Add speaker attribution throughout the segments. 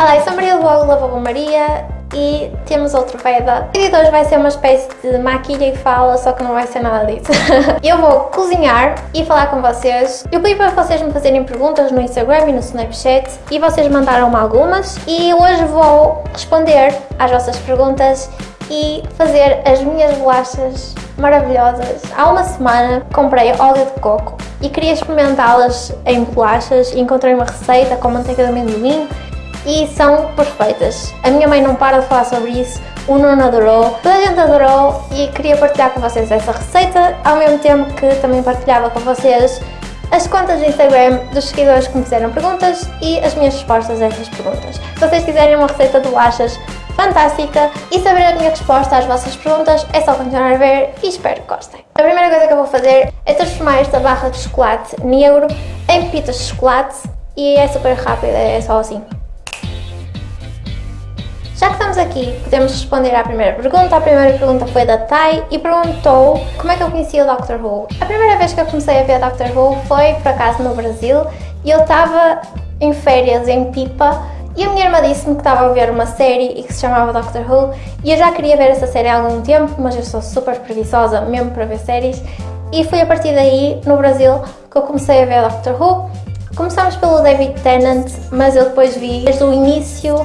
Speaker 1: Olá, eu sou Maria do blog Lavabo Maria e temos outro VEDA. O de hoje vai ser uma espécie de maquilha e fala, só que não vai ser nada disso. eu vou cozinhar e falar com vocês. Eu pedi para vocês me fazerem perguntas no Instagram e no Snapchat e vocês mandaram-me algumas e hoje vou responder às vossas perguntas e fazer as minhas bolachas maravilhosas. Há uma semana comprei óleo de coco e queria experimentá-las em bolachas e encontrei uma receita com manteiga de amendoim e são perfeitas. A minha mãe não para de falar sobre isso, o Nuno adorou, toda a gente adorou e queria partilhar com vocês essa receita, ao mesmo tempo que também partilhava com vocês as contas de Instagram dos seguidores que me fizeram perguntas e as minhas respostas a essas perguntas. Se vocês quiserem uma receita de bolachas fantástica e saber a minha resposta às vossas perguntas, é só continuar a ver e espero que gostem. A primeira coisa que eu vou fazer é transformar esta barra de chocolate negro em pepitas de chocolate e é super rápido, é só assim. Estamos aqui, podemos responder à primeira pergunta. A primeira pergunta foi da Tai e perguntou como é que eu conhecia o Doctor Who. A primeira vez que eu comecei a ver Doctor Who foi, por acaso, no Brasil e eu estava em férias em Pipa e a minha irmã disse-me que estava a ver uma série e que se chamava Doctor Who e eu já queria ver essa série há algum tempo, mas eu sou super preguiçosa mesmo para ver séries e foi a partir daí, no Brasil, que eu comecei a ver Doctor Who. Começámos pelo David Tennant, mas eu depois vi desde o início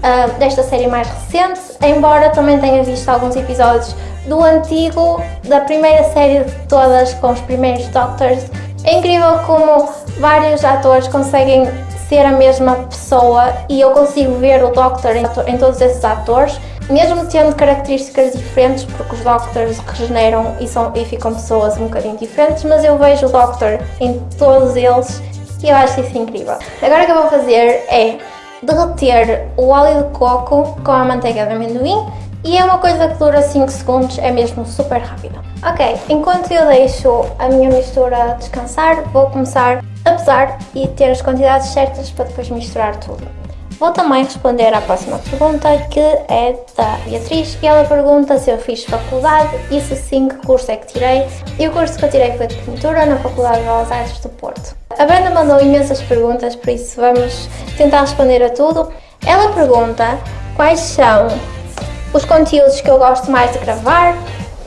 Speaker 1: uh, desta série mais recente, embora também tenha visto alguns episódios do antigo, da primeira série de todas, com os primeiros Doctors. É incrível como vários atores conseguem ser a mesma pessoa e eu consigo ver o Doctor em, em todos esses atores, mesmo tendo características diferentes, porque os Doctors regeneram e, são, e ficam pessoas um bocadinho diferentes, mas eu vejo o Doctor em todos eles e eu acho isso incrível. Agora o que eu vou fazer é derreter o óleo de coco com a manteiga de amendoim e é uma coisa que dura 5 segundos, é mesmo super rápida. Ok, enquanto eu deixo a minha mistura descansar, vou começar a pesar e ter as quantidades certas para depois misturar tudo. Vou também responder à próxima pergunta, que é da Beatriz, e ela pergunta se eu fiz faculdade e se sim, que curso é que tirei. E o curso que eu tirei foi de pintura na Faculdade de Belas Artes do Porto. A Brenda mandou imensas perguntas, por isso vamos tentar responder a tudo. Ela pergunta quais são os conteúdos que eu gosto mais de gravar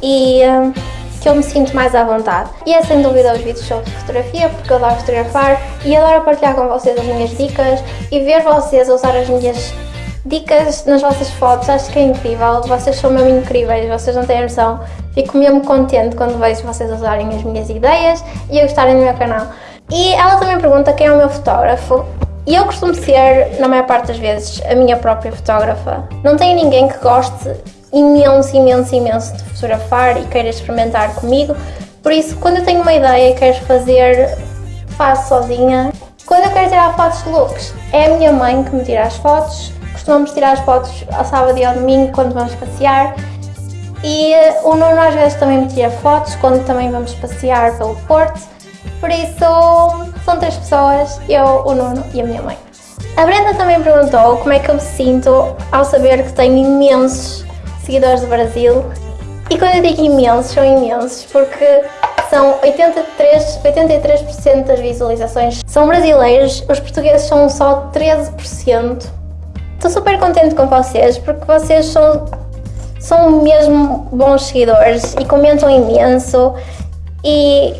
Speaker 1: e uh, que eu me sinto mais à vontade. E é sem dúvida os vídeos sobre fotografia, porque eu adoro fotografar e adoro partilhar com vocês as minhas dicas e ver vocês usar as minhas dicas nas vossas fotos, acho que é incrível, vocês são mesmo incríveis, vocês não têm noção. Fico mesmo contente quando vejo vocês usarem as minhas ideias e a gostarem do meu canal. E ela também pergunta quem é o meu fotógrafo. E eu costumo ser, na maior parte das vezes, a minha própria fotógrafa. Não tenho ninguém que goste imenso, imenso, imenso de fotografar e queira experimentar comigo. Por isso, quando eu tenho uma ideia e quero fazer, faço sozinha. Quando eu quero tirar fotos de looks, é a minha mãe que me tira as fotos. Costumamos tirar as fotos ao sábado e ao domingo quando vamos passear. E eh, o Nuno às vezes também me tira fotos quando também vamos passear pelo Porto. Por isso, são três pessoas, eu, o Nuno e a minha mãe. A Brenda também perguntou como é que eu me sinto ao saber que tenho imensos seguidores do Brasil. E quando eu digo imensos, são imensos, porque são 83%, 83 das visualizações são brasileiros, os portugueses são só 13%. Estou super contente com vocês, porque vocês são, são mesmo bons seguidores e comentam imenso e,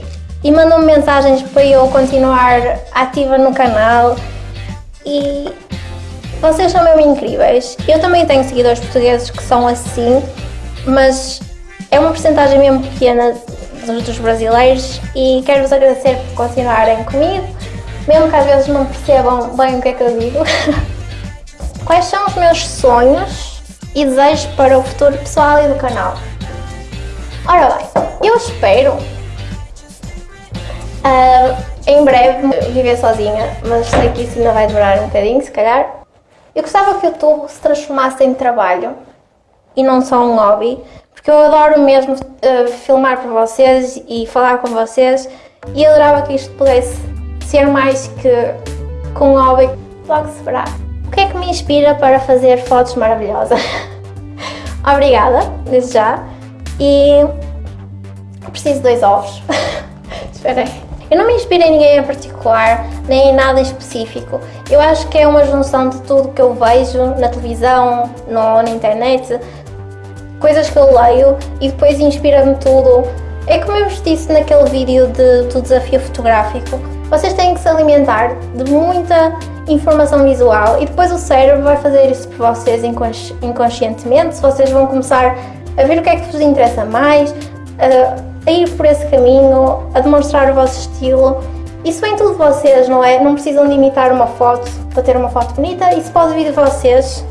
Speaker 1: e mandam mensagens para eu continuar ativa no canal e vocês são mesmo incríveis. Eu também tenho seguidores portugueses que são assim, mas é uma porcentagem mesmo pequena dos brasileiros e quero-vos agradecer por continuarem comigo, mesmo que às vezes não percebam bem o que é que eu digo. Quais são os meus sonhos e desejos para o futuro pessoal e do canal? Ora bem, eu espero uh, em breve viver sozinha, mas sei que isso ainda vai demorar um bocadinho, se calhar. Eu gostava que o YouTube se transformasse em trabalho e não só um hobby, porque eu adoro mesmo uh, filmar para vocês e falar com vocês e adorava que isto pudesse ser mais que, com um hobby. Logo se verá. O que é que me inspira para fazer fotos maravilhosas? Obrigada, desde já. E preciso de dois ovos. Esperem. Eu não me inspiro em ninguém em particular, nem em nada específico. Eu acho que é uma junção de tudo que eu vejo na televisão, no, na internet, coisas que eu leio e depois inspira-me tudo. É como eu vos disse naquele vídeo de, do desafio fotográfico, vocês têm que se alimentar de muita informação visual e depois o cérebro vai fazer isso por vocês inconsci inconscientemente, vocês vão começar a ver o que é que vos interessa mais, a, a ir por esse caminho, a demonstrar o vosso estilo. Isso vem tudo de vocês, não é? Não precisam de imitar uma foto para ter uma foto bonita, isso pode vir de vocês.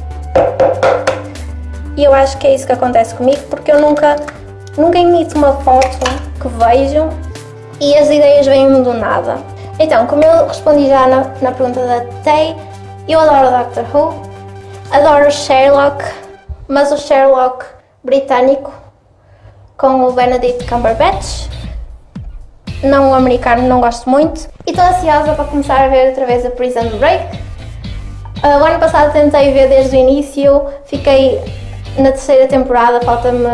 Speaker 1: E eu acho que é isso que acontece comigo, porque eu nunca, nunca imito uma foto que vejo e as ideias vêm do nada. Então, como eu respondi já na, na pergunta da Tay, eu adoro Doctor Who, adoro Sherlock, mas o Sherlock britânico com o Benedict Cumberbatch, não o americano, não gosto muito. E estou ansiosa para começar a ver outra vez a Prison Break. Uh, o ano passado tentei ver desde o início, fiquei na terceira temporada, falta-me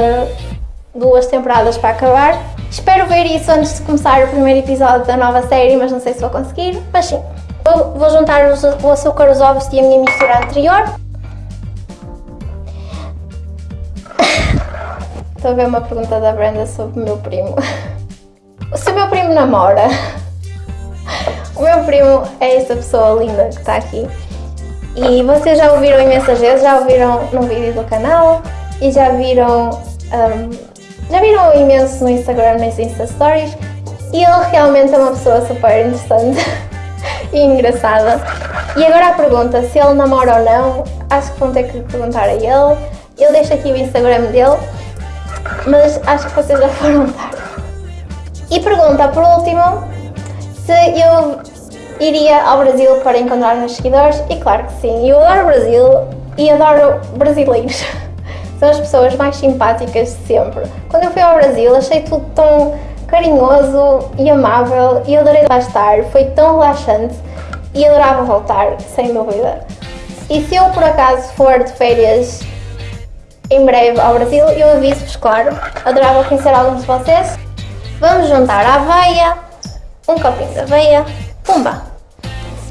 Speaker 1: duas temporadas para acabar. Espero ver isso antes de começar o primeiro episódio da nova série, mas não sei se vou conseguir, mas sim. Vou, vou juntar o açúcar, os ovos e a minha mistura anterior. Estou a ver uma pergunta da Brenda sobre o meu primo. Se o meu primo namora, o meu primo é esta pessoa linda que está aqui. E vocês já ouviram imensas vezes, já ouviram no vídeo do canal e já viram, um, já viram imenso no Instagram, nas Insta Stories. E ele realmente é uma pessoa super interessante e engraçada. E agora a pergunta, se ele namora ou não, acho que vão ter que perguntar a ele. Eu deixo aqui o Instagram dele, mas acho que vocês já foram dar. E pergunta, por último, se eu iria ao Brasil para encontrar meus seguidores e claro que sim, eu adoro o Brasil e adoro brasileiros. São as pessoas mais simpáticas de sempre. Quando eu fui ao Brasil achei tudo tão carinhoso e amável e adorei lá estar, foi tão relaxante e adorava voltar, sem dúvida. E se eu por acaso for de férias em breve ao Brasil, eu aviso-vos, claro, adorava conhecer alguns de vocês. Vamos juntar a aveia, um copinho de aveia, pumba!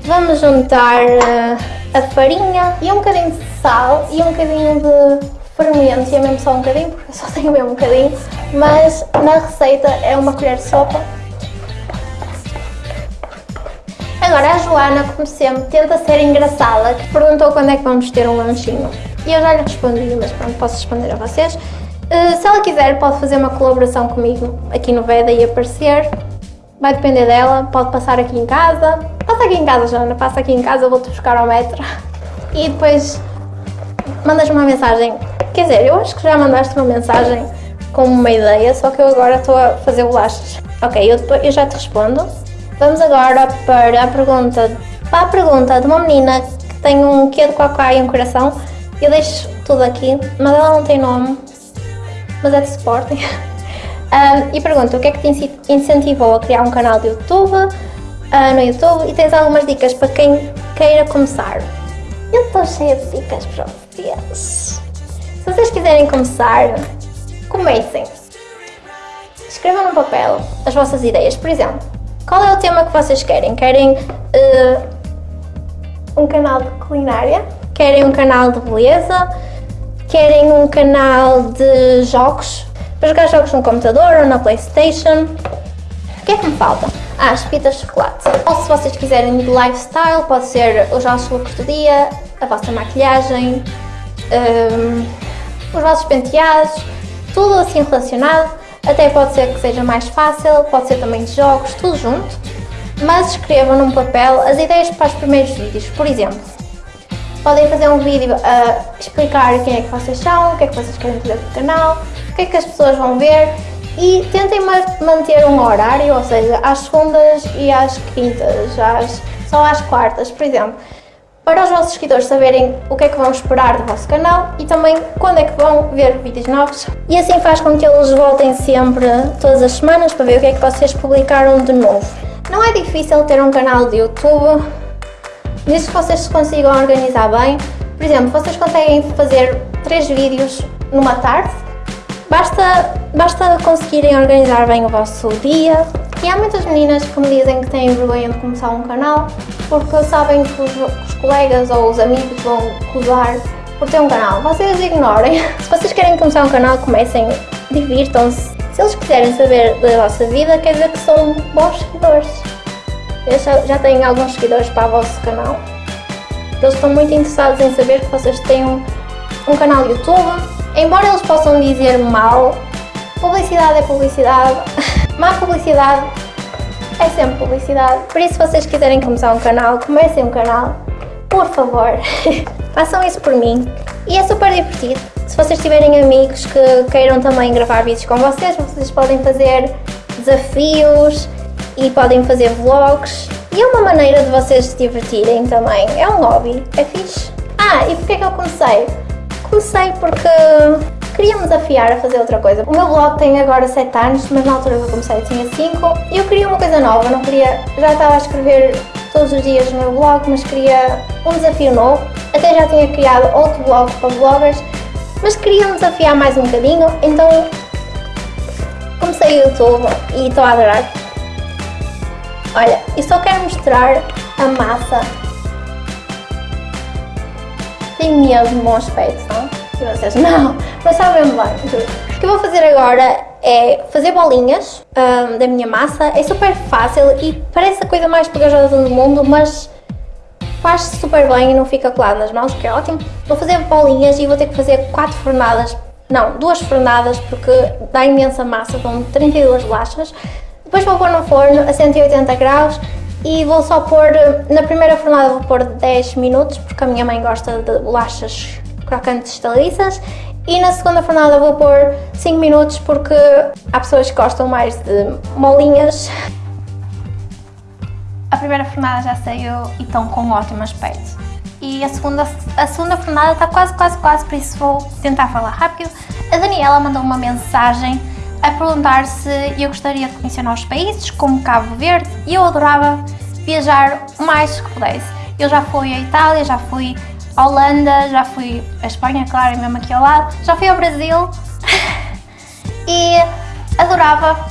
Speaker 1: Vamos juntar uh, a farinha e um bocadinho de sal e um bocadinho de fermento, e é mesmo só um bocadinho, porque eu só tenho mesmo um bocadinho, mas na receita é uma colher de sopa. Agora a Joana, como sempre, tenta ser engraçada, que perguntou quando é que vamos ter um lanchinho. E eu já lhe respondi, mas pronto, posso responder a vocês. Uh, se ela quiser, pode fazer uma colaboração comigo aqui no Veda e aparecer. Vai depender dela, pode passar aqui em casa. Passa aqui em casa, Joana, passa aqui em casa, eu vou-te buscar ao metro. E depois mandas uma mensagem. Quer dizer, eu acho que já mandaste uma mensagem com uma ideia, só que eu agora estou a fazer bolachas. Ok, eu, depois, eu já te respondo. Vamos agora para a pergunta, para a pergunta de uma menina que tem um quê de cocá e um coração. Eu deixo tudo aqui, mas ela não tem nome, mas é de suporte. Um, e pergunta, o que é que te incentivou a criar um canal de YouTube, uh, no YouTube, e tens algumas dicas para quem queira começar? Eu estou cheia de dicas para vocês. Se vocês quiserem começar, comecem. Escrevam no papel as vossas ideias. Por exemplo, qual é o tema que vocês querem? Querem uh, um canal de culinária? Querem um canal de beleza? Querem um canal de jogos? Para jogar jogos no computador ou na Playstation? O que é que me falta? Ah, as pitas de chocolate. Ou se vocês quiserem de lifestyle, pode ser os vossos looks do dia, a vossa maquilhagem, um, os vossos penteados, tudo assim relacionado. Até pode ser que seja mais fácil, pode ser também de jogos, tudo junto. Mas escrevam num papel as ideias para os primeiros vídeos. Por exemplo, podem fazer um vídeo a explicar quem é que vocês são, o que é que vocês querem fazer o canal, que é que as pessoas vão ver e tentem manter um horário, ou seja, às segundas e às quintas, às, só às quartas, por exemplo, para os vossos seguidores saberem o que é que vão esperar do vosso canal e também quando é que vão ver vídeos novos. E assim faz com que eles voltem sempre todas as semanas para ver o que é que vocês publicaram de novo. Não é difícil ter um canal de YouTube, desde que vocês consigam organizar bem. Por exemplo, vocês conseguem fazer três vídeos numa tarde Basta, basta conseguirem organizar bem o vosso dia, E há muitas meninas que me dizem que têm vergonha de começar um canal porque sabem que os, os colegas ou os amigos vão acusar por ter um canal. Vocês ignorem. Se vocês querem começar um canal, comecem, divirtam-se. Se eles quiserem saber da vossa vida, quer dizer que são bons seguidores. Eu já, tenho alguns seguidores para o vosso canal. Eles estão muito interessados em saber que vocês têm um, um canal YouTube. Embora eles possam dizer mal, publicidade é publicidade. Má publicidade é sempre publicidade. Por isso, se vocês quiserem começar um canal, comecem um canal. Por favor, façam isso por mim. E é super divertido. Se vocês tiverem amigos que queiram também gravar vídeos com vocês, vocês podem fazer desafios e podem fazer vlogs. E é uma maneira de vocês se divertirem também. É um hobby, é fixe. Ah, e porquê que eu comecei? Comecei porque queria me desafiar a fazer outra coisa. O meu blog tem agora 7 anos, mas na altura que eu comecei tinha 5 e eu queria uma coisa nova, não queria... Já estava a escrever todos os dias no meu blog, mas queria um desafio novo. Até já tinha criado outro blog para bloggers, mas queria me desafiar mais um bocadinho, então comecei o YouTube e estou a adorar. Olha, e só quero mostrar a massa. Medo do meu aspecto, não? E vocês, não, não sabem bem, O que eu vou fazer agora é fazer bolinhas um, da minha massa. É super fácil e parece a coisa mais pegajosa do mundo, mas faz-se super bem e não fica colado nas mãos, que é ótimo. Vou fazer bolinhas e vou ter que fazer 4 fornadas, não, duas fornadas, porque dá imensa massa, dão 32 bolachas. Depois vou pôr no forno a 180 graus e vou só pôr, na primeira fornada vou pôr 10 minutos, porque a minha mãe gosta de bolachas crocantes estaliças e na segunda fornada vou pôr 5 minutos porque há pessoas que gostam mais de molinhas. A primeira fornada já saiu e estão com um ótimo aspecto. E a segunda, a segunda fornada está quase, quase, quase, por isso vou tentar falar rápido. A Daniela mandou uma mensagem a perguntar se eu gostaria de conhecer novos países, como Cabo Verde, e eu adorava viajar o mais que pudesse. Eu já fui à Itália, já fui à Holanda, já fui à Espanha, claro, é mesmo aqui ao lado, já fui ao Brasil e adorava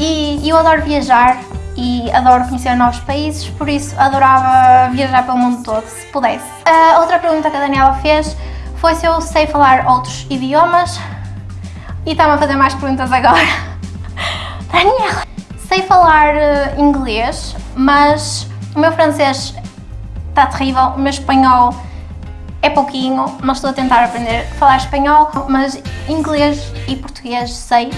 Speaker 1: e eu adoro viajar e adoro conhecer novos países, por isso adorava viajar pelo mundo todo, se pudesse. A outra pergunta que a Daniela fez foi se eu sei falar outros idiomas e está-me a fazer mais perguntas agora. Daniela! Sei falar uh, inglês, mas o meu francês está terrível, o meu espanhol é pouquinho, mas estou a tentar aprender a falar espanhol, mas inglês e português sei,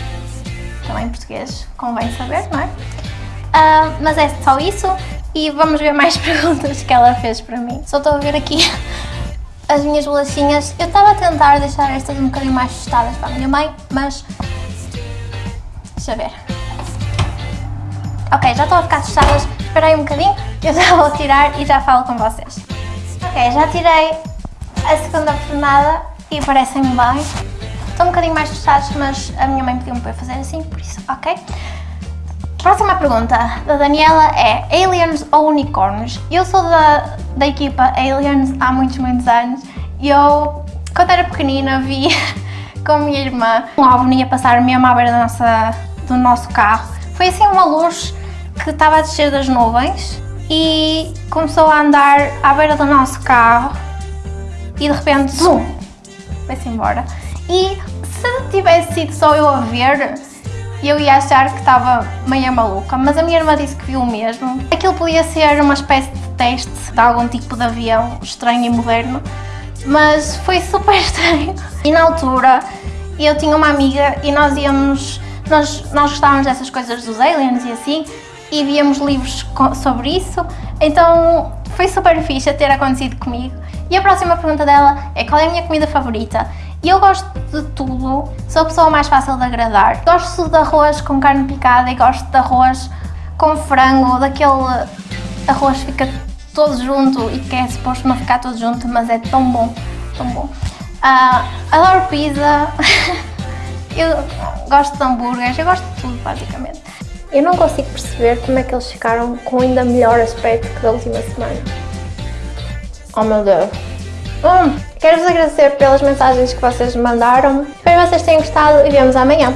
Speaker 1: também português convém saber, não é? Uh, mas é só isso e vamos ver mais perguntas que ela fez para mim. Só estou a ver aqui as minhas bolachinhas. Eu estava a tentar deixar estas um bocadinho mais tostadas para a minha mãe, mas... Deixa ver. Ok, já estão a ficar tostadas. Espera aí um bocadinho, eu já vou tirar e já falo com vocês. Ok, já tirei a segunda fornada e parecem-me bem. Estão um bocadinho mais tostados, mas a minha mãe pediu-me para fazer assim, por isso, ok. Próxima pergunta da Daniela é Aliens ou Unicórnios? Eu sou da, da equipa Aliens há muitos, muitos anos e eu, quando era pequenina, vi com a minha irmã um OVNI a passar mesmo à beira da nossa, do nosso carro. Foi assim uma luz que estava a descer das nuvens e começou a andar à beira do nosso carro e de repente, zoom, foi-se embora. E se tivesse sido só eu a ver, eu ia achar que estava meio maluca, mas a minha irmã disse que viu o mesmo. Aquilo podia ser uma espécie de teste de algum tipo de avião estranho e moderno, mas foi super estranho. E na altura, eu tinha uma amiga e nós íamos, nós, nós gostávamos dessas coisas dos aliens e assim, e víamos livros sobre isso, então foi super fixe ter acontecido comigo. E a próxima pergunta dela é qual é a minha comida favorita? E eu gosto de tudo, sou a pessoa mais fácil de agradar. Gosto de arroz com carne picada e gosto de arroz com frango, daquele arroz que fica todo junto e que é suposto não ficar todo junto, mas é tão bom, tão bom. Uh, adoro pizza, eu gosto de hambúrgueres, eu gosto de tudo basicamente. Eu não consigo perceber como é que eles ficaram com ainda melhor aspecto que da última semana. Oh meu Deus. Hum, Quero-vos agradecer pelas mensagens que vocês mandaram. Espero que vocês tenham gostado e vemos amanhã.